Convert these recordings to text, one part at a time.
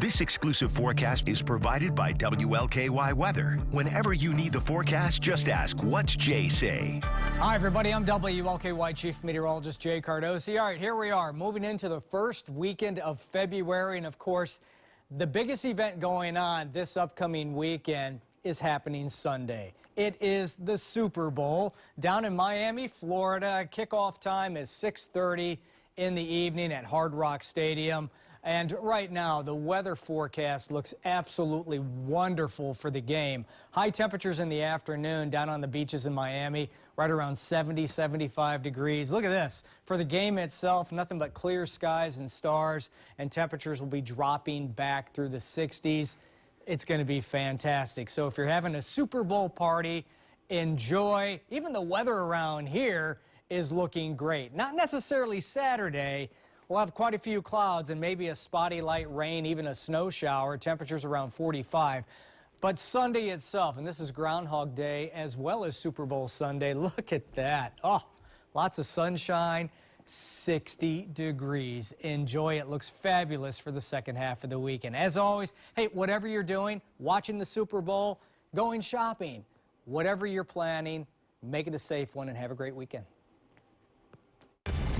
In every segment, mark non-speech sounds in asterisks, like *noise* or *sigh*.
This exclusive forecast is provided by WLKY Weather. Whenever you need the forecast, just ask, what's Jay say? Hi, everybody. I'm WLKY Chief Meteorologist Jay Cardosi. All right, here we are, moving into the first weekend of February. And of course, the biggest event going on this upcoming weekend is happening Sunday. It is the Super Bowl down in Miami, Florida. Kickoff time is 6:30 in the evening at Hard Rock Stadium. And right now, the weather forecast looks absolutely wonderful for the game. High temperatures in the afternoon down on the beaches in Miami, right around 70, 75 degrees. Look at this. For the game itself, nothing but clear skies and stars, and temperatures will be dropping back through the 60s. It's going to be fantastic. So if you're having a Super Bowl party, enjoy. Even the weather around here is looking great. Not necessarily Saturday, We'll have quite a few clouds and maybe a spotty light rain, even a snow shower. Temperatures around 45. But Sunday itself, and this is Groundhog Day as well as Super Bowl Sunday. *laughs* Look at that. Oh, lots of sunshine. 60 degrees. Enjoy it. Looks fabulous for the second half of the weekend. As always, hey, whatever you're doing, watching the Super Bowl, going shopping, whatever you're planning, make it a safe one and have a great weekend.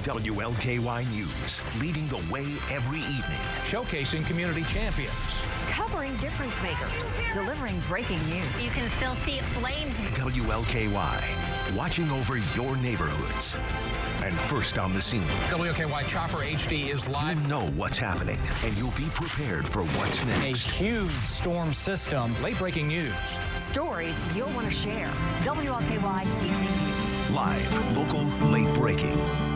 WLKY News, leading the way every evening. Showcasing community champions. Covering difference makers. Delivering breaking news. You can still see flames. WLKY, watching over your neighborhoods. And first on the scene. WLKY Chopper HD is live. You know what's happening, and you'll be prepared for what's next. A huge storm system. Late breaking news. Stories you'll want to share. WLKY Evening News. Live, local, late breaking.